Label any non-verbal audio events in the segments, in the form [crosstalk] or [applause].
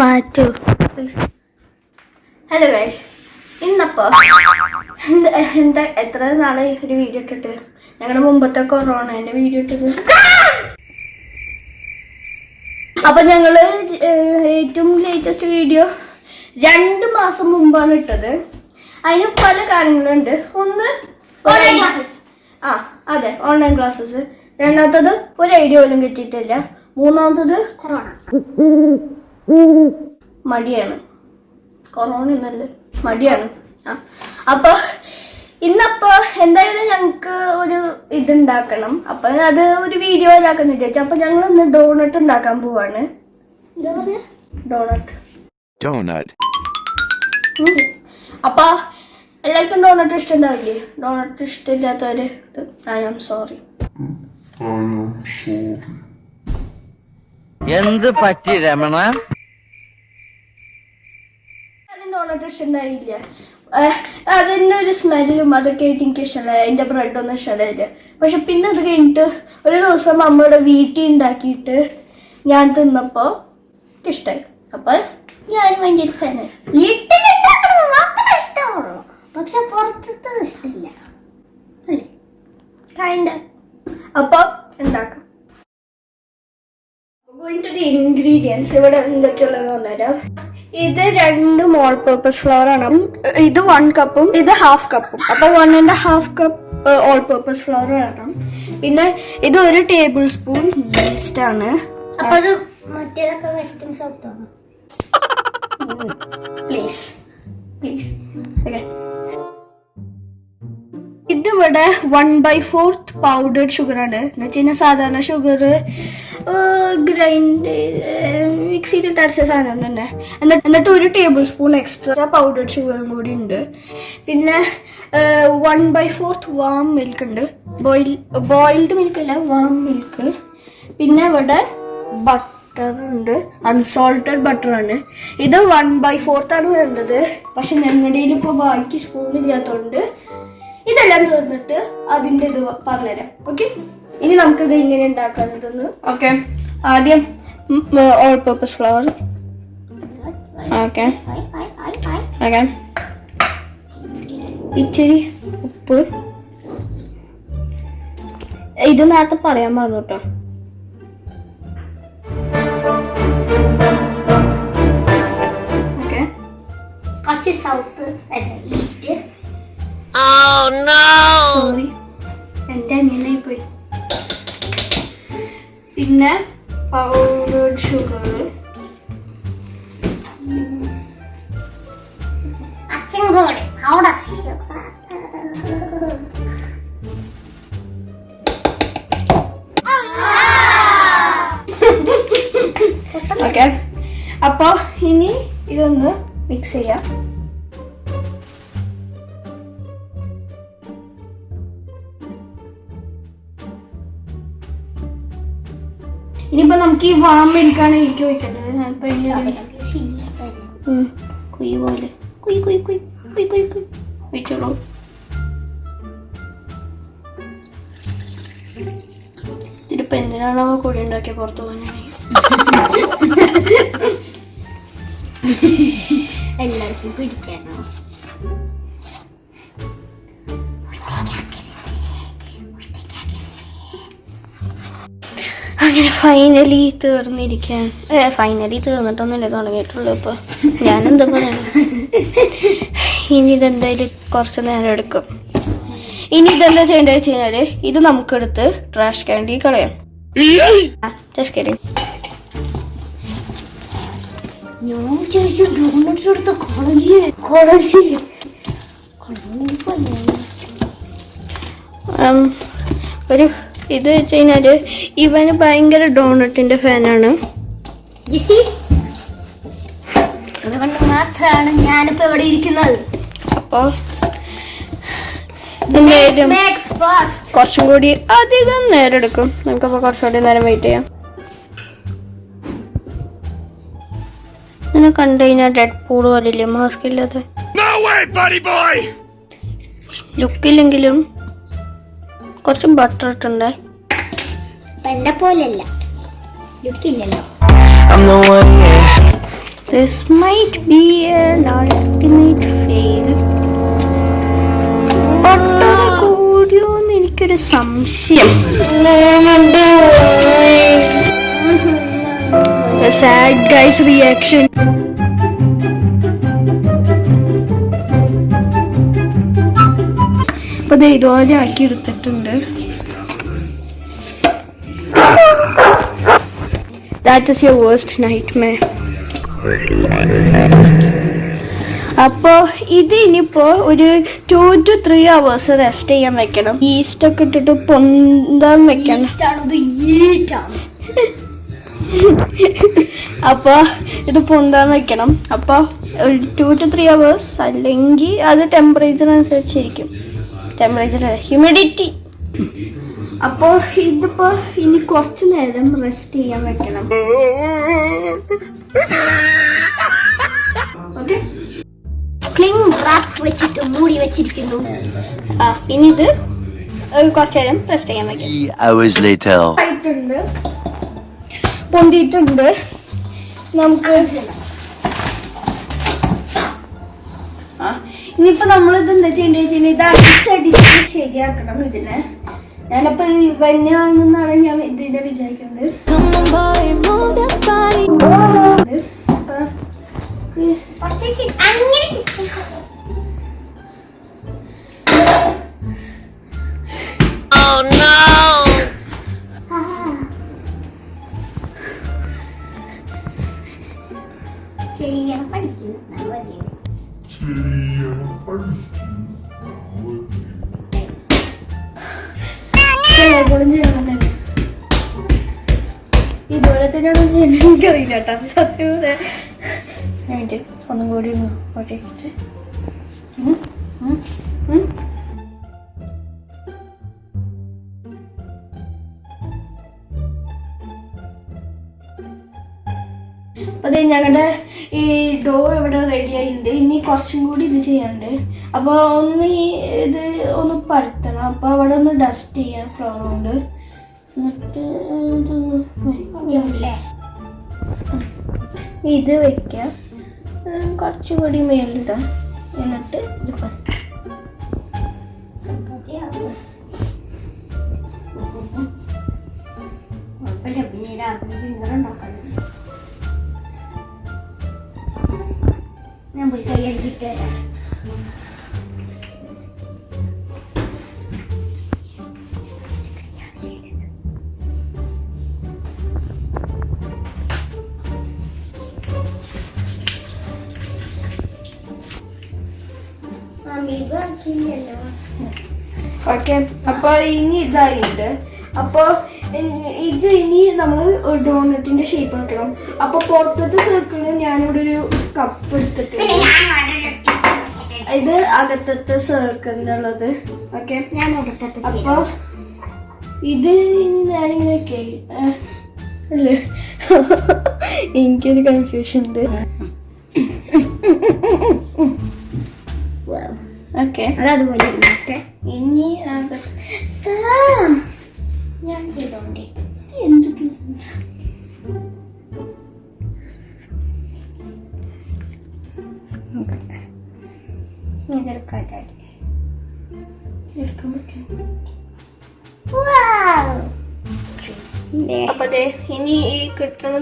മാറ്റൂ. Hello guys ഇന്നപ്പോ എന്താ എന്താ എത്ര നാളെ ഒരു വീഡിയോ ഇട്ടിട്ട്? ഞങ്ങളുടെ മുമ്പത്തെ കൊറോണന്റെ വീഡിയോ ഇട്ടിട്ട്. അപ്പൊ ഞങ്ങൾ ഏറ്റവും ലേറ്റസ്റ്റ് വീഡിയോ രണ്ട് മാസം മുമ്പാണ് ഇട്ടത്. അതിന് പല കാര്യങ്ങളുണ്ട്. ഒന്ന് ഓൺലൈൻ ക്ലാസ്സസ് ആ അതെ ഓൺലൈൻ ക്ലാസ്സസ് രണ്ടാമത്തത് ഒരു ഐഡിയ പോലും കിട്ടിയിട്ടില്ല. മൂന്നാമത്തത് കൊറോണ. മടിയാണ്. കൊറോണ ഒന്നല്ലേ മടിയാണ്. ആ. അപ്പൊ ഇന്നപ്പോ എന്തായാലും ഞങ്ങക്ക് ഒരു ഇതുണ്ടാക്കണം. അപ്പൊ അത് ഒരു വീഡിയോ ഉണ്ടാക്കുന്ന വിചാരിച്ചു. അപ്പൊ ഞങ്ങൾ ഇന്ന് ഡോണട്ട് ഉണ്ടാക്കാൻ പോവാണ്. എന്താ ഡോണട്ട്. അപ്പൊ എല്ലാവർക്കും ഡോണട്ട് ഇഷ്ടമുണ്ടാവില്ലേ ഡോണട്ട് ഇഷ്ടമില്ലാത്തവര്. ഐ ആം സോറി എന്ത് പറ്റി രമണ? അതിന് ഇഷ്ടമായില്ല അതിന്റെ ഒരു സ്മെല്ലും അതൊക്കെ ആയിട്ട് എനിക്ക് ഇഷ്ടമല്ല. എന്റെ ബ്രെഡൊന്നും ഇഷ്ടമല്ല. പക്ഷെ പിന്നെ അത് കഴിഞ്ഞിട്ട് ഒരു ദിവസം അമ്മയുടെ വീട്ടിൽ ഉണ്ടാക്കിയിട്ട് ഞാൻ തിന്നപ്പോൾ ഇഷ്ടമായി അപ്പൊ ഞാൻ ഭയങ്കര ഫാനായി വീട്ടിലുണ്ടാക്കണത് മാത്രമേ ഇഷ്ടമുള്ളൂ. പക്ഷെ പുറത്തത് ഇഷ്ടമില്ല. അല്ലേ? കൈൻഡ് ഉണ്ടാക്കാം ഗോയിങ് ടു ദി ഇൻഗ്രീഡിയൻസ് ഇവിടെ എന്തൊക്കെയുള്ളതെന്ന് പറഞ്ഞുതരാം. ഇത് രണ്ടും ഓൾ പർപ്പസ് ഫ്ലവർ ആണ്. ഇത് വൺ കപ്പും ഇത് ഹാഫ് കപ്പും അപ്പൊ one and half cup all purpose flour വേണം പിന്നെ ഇത് ഒരു ടേബിൾ സ്പൂൺ ഈസ്റ്റ് ആണ്? പ്ലീസ് പ്ലീസ് ഓക്കെ ഇതിവിടെ one by fourth powdered sugar ആണ്. എന്ന് വെച്ച് കഴിഞ്ഞാൽ സാധാരണ ഷുഗർ ഗ്രൈൻഡ് മിക്സിയിലിട്ട് അരച്ച സാധനം തന്നെ. എന്നിട്ട് എന്നിട്ട് ഒരു ടേബിൾ സ്പൂൺ എക്സ്ട്രാ പൗഡർ ഷുഗറും കൂടി ഉണ്ട്. പിന്നെ one by fourth warm milk ഉണ്ട്. ബോയിൽ ബോയിൽഡ് മിൽക്ക് അല്ല വാം മിൽക്ക് പിന്നെ ഇവിടെ ബട്ടർ ഉണ്ട്. അൺസോൾട്ടഡ് ബട്ടറാണ് ഇത് വൺ ബൈ ഫോർത്ത് ആണ് വേണ്ടത്. പക്ഷെ ഞങ്ങളുടെ ഇപ്പോൾ ബാക്കി സ്പൂൺ ഇല്ലാത്തതുകൊണ്ട് ഇതെല്ലാം തീർന്നിട്ട് അതിന്റെ ഇത് പറഞ്ഞുതരാം. ഓക്കെ ഇനി നമുക്ക് ഇത് ഇങ്ങനെ ഉണ്ടാക്കാന്നതെന്ന് ഓക്കെ ആദ്യം all purpose flour okay okay ഇച്ചിരി ഉപ്പ്. ഇത് നേരത്തെ പറയാൻ മറന്നു കേട്ടോ. ഓക്കെ കുറച്ച് സൗത്ത് ഈസ്റ്റ് സോറി എന്റെ അനിയനായി പോയി പിന്നെ പൗഡേർഡ് ഷുഗർ അച്ഛൻ കൂടെ അവിടെ ഓക്കെ നമുക്ക് ഈ വാം മിൽക്കാണ് എനിക്ക് ഉം, കുഴി പോലെ. കുയി കുയി കുയി കുയ് കുയി കുയി വെച്ചോളൂ. ഇതിലിപ്പോ എന്തിനാണോ കുഴി ഉണ്ടാക്കിയ പുറത്തു പോകാനായി [laughs] എല്ലാവർക്കും പിടിക്കാനോ? അങ്ങനെ ഫൈനലി തീർന്നിരിക്കാൻ ഏ ഫൈനലി തീർന്നിട്ടൊന്നുമില്ല തുടങ്ങിയിട്ടുള്ളൂ ഇപ്പൊ. ഞാനെന്താ പറയുക ഇനി ഇതെന്തായാലും കുറച്ച് നേരം എടുക്കും. ഇനി ഇതെന്താ ചെയ്യേണ്ടത് വെച്ച് കഴിഞ്ഞാൽ ഇത് നമുക്കെടുത്ത് ട്രാഷ് ക്യാൻഡി കളയാം. ട്രാഷ് കിഡിങ് ഞാൻ ചോദിച്ചു ഡോണറ്റ്സ് എടുത്ത കോളേജ് കോളേജ് ഒരു ഇത് വെച്ച് കഴിഞ്ഞാൽ ഇവന് ഭയങ്കര ഡോണട്ടിന്റെ ഫാനാണ്. അതുകൊണ്ട് മാത്രമാണ് ഞാനിപ്പോ ഇവിടെ ഇരിക്കുന്നത്. അപ്പോ എന്തായാലും. കുറച്ചും കൂടി അധികം നേരം എടുക്കും നമുക്കപ്പോൾ കുറച്ചുകൂടി നേരം വെയിറ്റ് ചെയ്യാം. ഇങ്ങനെ കണ്ടു കഴിഞ്ഞാൽ ഡെഡ് പൂൾ പോലില്ലേ? മാസ്ക് ഇല്ലാതെ. No way, buddy boy! ലുക്കില്ലെങ്കിലും കുറച്ച് ബട്ടർ ഇട്ടുണ്ട് എന്നെ പോലെയല്ല. ലുക്കില്ലല്ലോ. This might be an ultimate fail. ഒട്ടന കൂടിയോന്ന് എനിക്കൊരു സംശയം. സാഡ് ഗൈസ് റിയാക്ഷൻ അപ്പൊ ഇത് ഇതുപോലെ ആക്കി എടുത്തിട്ടുണ്ട്. That is your worst nightmare അപ്പോ ഇത് ഇനിയിപ്പോ ഒരു two two three hours rest ചെയ്യാൻ വെക്കണം. ഈസ്റ്റ് ഒക്കെ ഇട്ടിട്ട് പൊന്താൻ വെക്കണം. അപ്പൊ അപ്പോൾ ഇത് പൊന്താൻ വെക്കണം. അപ്പോൾ ഒരു ടു ടു ത്രീ അവേഴ്സ് അല്ലെങ്കിൽ അത് ടെമ്പറേച്ചർ അനുസരിച്ചിരിക്കും. ടെമ്പറേച്ചർ ഹ്യൂമിഡിറ്റി അപ്പോൾ ഇതിപ്പോ ഇനി കുറച്ച് നേരം റെസ്റ്റ് ചെയ്യാൻ വെക്കണം. ഓക്കെ ക്ലിങ് റാപ്പ് വെച്ചിട്ട് മൂടി വെച്ചിരിക്കുന്നു. ആ ഇനി ഇത് കുറച്ചു നേരം റെസ്റ്റ് ചെയ്യാൻ വെക്കാം Three hours later. ആയിട്ടുണ്ട്. പൊന്തിയിട്ടുണ്ട്. നമുക്ക് ആ ഇനിയിപ്പോ നമ്മളിത് എന്താ ചെയ്യേണ്ടത് ഇത് അടിച്ചടിച്ച് ശരിയാക്കണം ഇതിനെ. ഞാനപ്പോ വന്യാണെന്നാണ് ഞാൻ ഇതിനെ വിചാരിക്കുന്നത്. ഇത് അപ്പൊ നല്ലതല്ലേ? ഇതുപോലെ തന്നെയാണ് ചെയ്യുന്നത് എനിക്കറിയില്ല കേട്ടോ സത്യം വിചാരിച്ചു, ഒന്നും കൂടി ഒന്ന് ഉം. അപ്പൊ ഞങ്ങളുടെ ഈ ഡോ ഇവിടെ റെഡിയായിട്ടുണ്ട് ഇനി കുറച്ചും കൂടി ഇത് ചെയ്യാനുണ്ട്. അപ്പോൾ ഒന്ന് ഈ ഇത് ഒന്ന് പരത്തണം. അപ്പോൾ അവിടെ ഒന്ന് ഡസ്റ്റ് ചെയ്യാൻ ഫ്ലവർ കൊണ്ട്. എന്നിട്ട് ഇത് വെക്കാം. കുറച്ചും കുറച്ചുകൂടി മേലിടാം എന്നിട്ട് ഇത് പരത്താം. കുഴപ്പമില്ല, പിന്നീട് അതിന് finger ഉണ്ടാക്കണം. ഞാൻ പോയി കൈ എടുത്തിട്ട് വരാം അമീബാക്കിയില്ലല്ലോ ഓക്കെ അപ്പൊ ഇനി ഇതായിട്ടുണ്ട് അപ്പൊ ഇനി- ഇത് ഇനി നമ്മൾ ഡോണറ്റിന്റെ ഷേപ്പ് ആക്കണം അപ്പൊ പുറത്തത്തെ സർക്കിളിൽ ഞാനിവിടെ ഒരു കപ്പ് എടുത്തിട്ടുണ്ട്. ഇത് അകത്തത്തെ സർക്കിളിനുള്ളത് ഓക്കെ അപ്പൊ ഇത് ഞാനിങ്ങനെ അല്ലേ? [laughs] എനിക്കൊരു കൺഫ്യൂഷൻ ഉണ്ട്. ഓക്കെ അത് അതുപോലെ ഇരുന്നോട്ടെ ഇനി അകത്ത്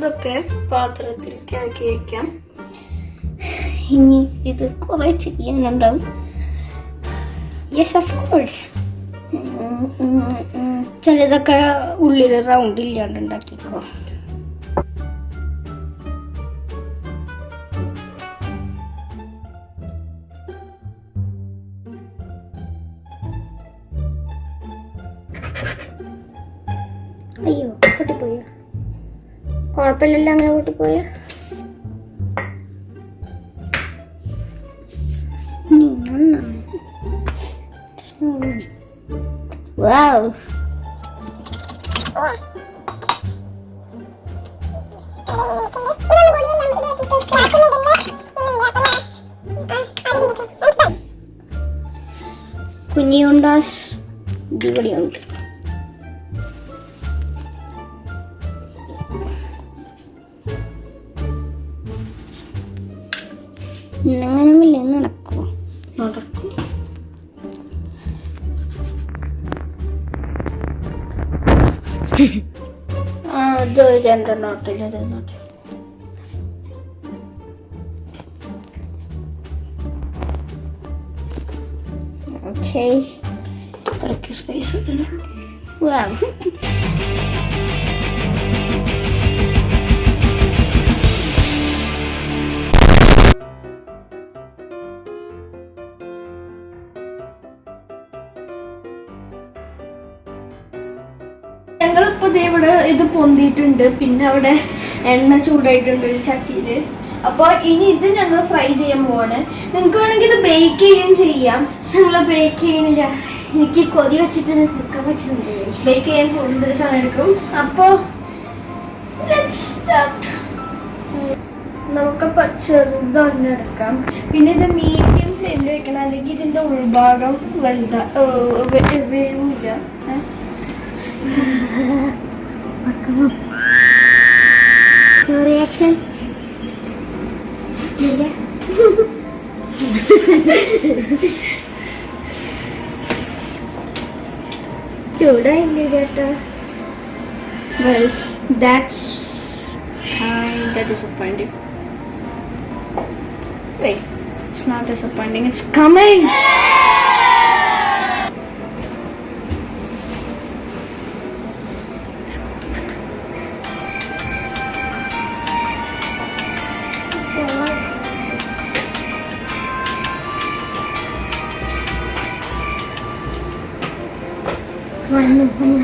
കിട്ടുന്നതൊക്കെ പാത്രത്തിലേക്ക് ആക്കി വെക്കാം. ഇനി ഇത് കുറേ ചെയ്യാനുണ്ടാവും. യെസ് ഓഫ് കോഴ്സ് ചിലതൊക്കെ ഉള്ളിൽ റൗണ്ട് ഇല്ലാണ്ട് ഉണ്ടാക്കിക്കോ. അയ്യോ പൊട്ടിപ്പോയോ? കുഴപ്പമില്ലല്ലോ അങ്ങനെ പൊട്ടിപ്പോയോ വാവ് കുഞ്ഞിയുണ്ടാസ് ഇവിടെയുണ്ട് and the knot. It is not. Okay. Thank you, space. Wow. ഇവിടെ ഇത് പൊന്തിയിട്ടുണ്ട്. പിന്നെ അവിടെ എണ്ണ ചൂടായിട്ടുണ്ട് ഒരു ചട്ടിയിൽ. അപ്പോൾ ഇനി ഇത് ഞങ്ങൾ ഫ്രൈ ചെയ്യാൻ പോവാണ്. നിങ്ങൾക്ക് വേണമെങ്കിൽ ഇത് ബേക്ക് ചെയ്യുകയും ചെയ്യാം. നിങ്ങൾ ബേക്ക് ചെയ്യണില്ല. എനിക്ക് കൊതി വെച്ചിട്ട് നിൽക്കാൻ പറ്റുന്നില്ല. ബേക്ക് ചെയ്യാൻ കൂടുതൽ സമയം എടുക്കും. അപ്പൊ let's ചെറുതൊന്നും എടുക്കാം. പിന്നെ ഇത് മീഡിയം ഫ്ലെയിമിൽ വെക്കണം. അല്ലെങ്കിൽ ഇതിന്റെ ഉൾഭാഗം വലുതാ ഏർ, വേ- വേവില്ല ഏ? Your reaction? ഇല്ല. ചൂടായില്ലേ ചേട്ടാ Well, that's kind of disappointing. Wait, it's not disappointing. It's coming. 하는 하는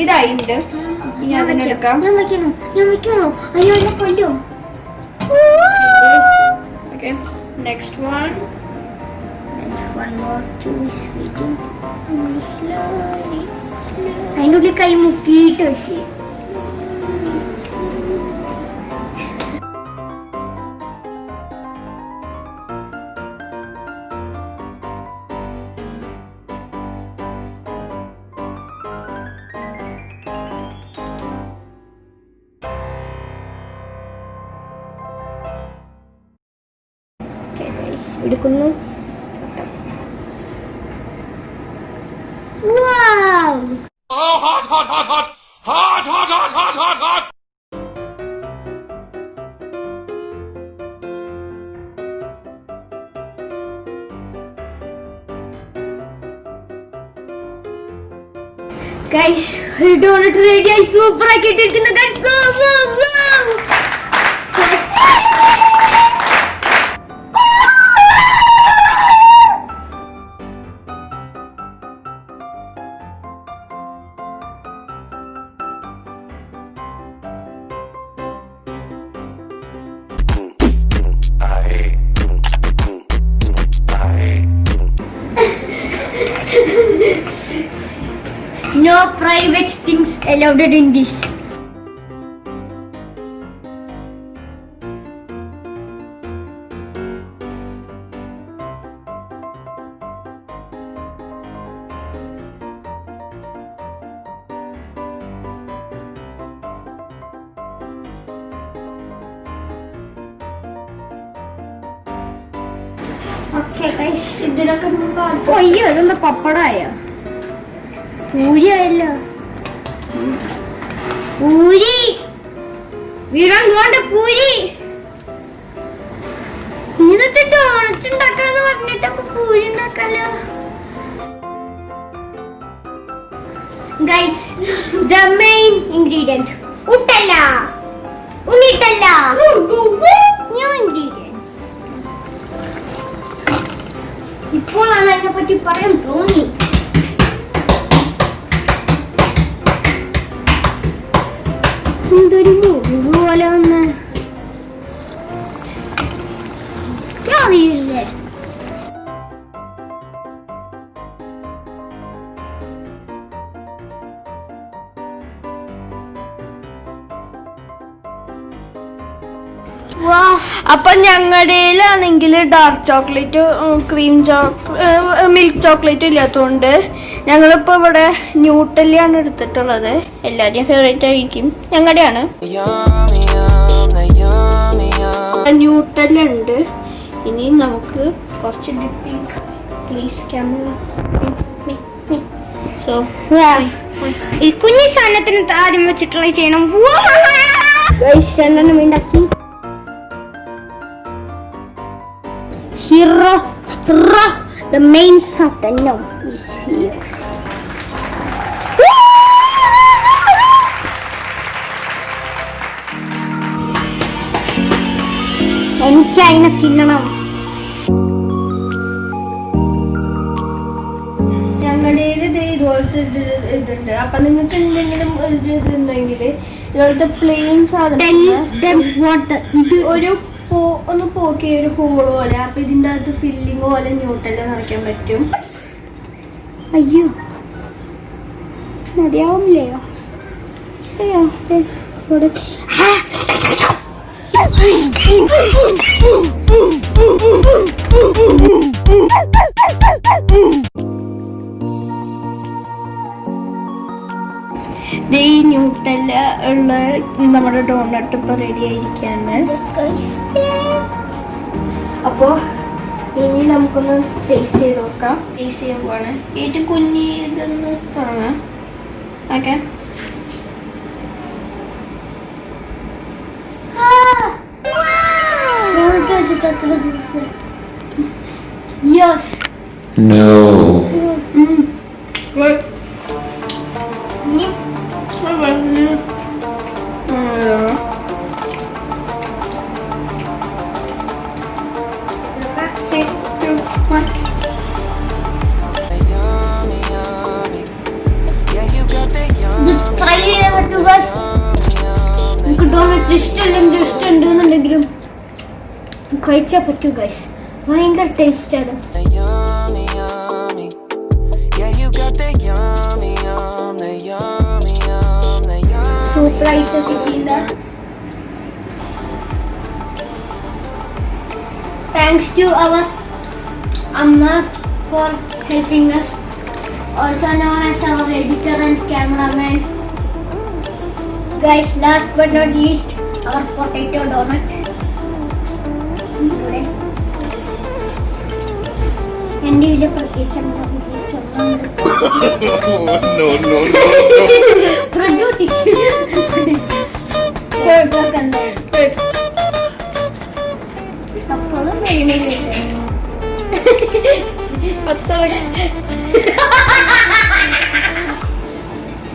ഇതായിട്ടുണ്ട് ഇനി ഞാൻ അതിനെടുക്കാം ഞാൻ വെക്കണോ ഞാൻ വെക്കണോ അയ്യോ എന്നെ കൊല്ലും. ഓക്കെ നെക്സ്റ്റ് വൺ ഉള്ളിൽ കൈ മുക്കിയിട്ട് വെക്ക്. Hot! ഗൈസ് റെഡി സൂപ്പർ ആക്കി guys No allowed in this. ഇതിനൊക്കെ അയ്യോ അതെന്താ പപ്പടായ പൂരി. ആയല്ലോ പൂരി വീടാൻ പോണ്ട പൂരി. എന്നിട്ട് ഡോണറ്റ് ഉണ്ടാക്കാന്ന് പറഞ്ഞിട്ട് അപ്പൊ പൂരി ഉണ്ടാക്കാലോ. ഗൈസ് ദ മെയിൻ ഇൻഗ്രീഡിയന്റ് ഉട്ടല്ല. ഉണ്ണിട്ടല്ല. ന്യൂ ഇൻഗ്രീഡിയൻസ് ഇപ്പോഴാണ് അതിനെ പറ്റി പറയാൻ തോന്നി. Ну Дарю, воля на ഞങ്ങളുടെയിലാണെങ്കിൽ dark chocolate cream chocolate milk chocolate ഇല്ലാത്തതുകൊണ്ട് ഞങ്ങളിപ്പോ ഇവിടെ ന്യൂട്ടലിയാണ് എടുത്തിട്ടുള്ളത്. എല്ലാവരുടെയും ഫേവറേറ്റ് ആയിരിക്കും. ഞങ്ങളുടെയാണ്. ഉണ്ട് ഇനി നമുക്ക് കുറച്ച് ഡിപ്പിംഗ് പ്ലീസ് ക്യാമറ സോ ഈ കുഞ്ഞി സാധനത്തിന് ആദ്യം വെച്ചിട്ടുള്ള ചെയ്യണം രണ്ടെണ്ണം ഉണ്ടാക്കി. Hero the main Satan no, is here. എനിക്ക് അതിനെ തിന്നണം ഞങ്ങളുടെ ഇതുപോലത്തെ ഇതുണ്ട് അപ്പൊ നിങ്ങൾക്ക് എന്തെങ്കിലും ഒരു ഇതുണ്ടെങ്കിൽ ഇതുപോലത്തെ പ്ലെയിൻ സാധനം them what the ഇത് ഒരു പോ ഒന്ന് പോക്കിയ ഒരു ഹോൾ പോലെ. അപ്പൊ ഇതിന്റെ അകത്ത് ഫില്ലിങ് പോലെ ന്യൂട്ടൽ നിറയ്ക്കാൻ പറ്റും. അയ്യോ. മതിയാവില്ലയോ അയ്യോ ഇവിടെ. ദേ ഈ ന്യൂട്ടല്ല ഉള്ള നമ്മുടെ ഡോണട്ട് ഇപ്പൊ റെഡി ആയിരിക്കാണ്. അപ്പോ ഇനി നമുക്കൊന്ന് ടേസ്റ്റ് ചെയ്ത് നോക്കാം. ടേസ്റ്റ് ചെയ്യാൻ പോവാണ്. ഏറ്റവും കുഞ്ഞി ഇതൊന്ന് തുടങ്ങാം. ഓക്കെ. ഇവിടെ കഴിച്ചാൽ പറ്റൂ ഗൈസ് ഭയങ്കര ടേസ്റ്റ് ആണ് Yummy, yummy. Yeah, you got that yummy, yum, the yummy, yum, the yum. Super ആയിട്ട് സിറ്റിയില്ല thanks to our amma for helping us also known as our editor and cameraman guys last but not least our potato donut ഇവിടെ എന്റെ ഇതിൽ പ്രത്യേകിച്ച് എന്താ പ്രത്യേകിച്ച് No, no, no. അപ്പോഴും മെയിനില്ല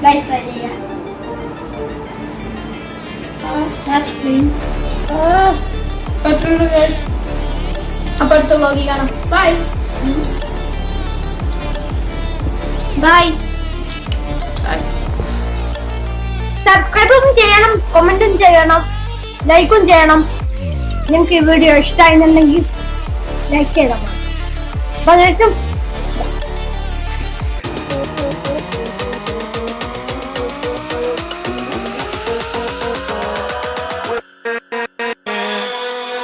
guys try ചെയ്യാം That's clean. അപ്പൊ അടുത്ത വ്ളോഗിൽ കാണാം. ബൈ ബൈ സബ്സ്ക്രൈബും ചെയ്യണം കമന്റും ചെയ്യണം ലൈക്കും ചെയ്യണം. നിങ്ങൾക്ക് ഈ വീഡിയോ ഇഷ്ടമായിരുന്നുണ്ടെങ്കിൽ ലൈക്ക് ചെയ്താൽ മതി. പതിനെട്ടും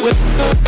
with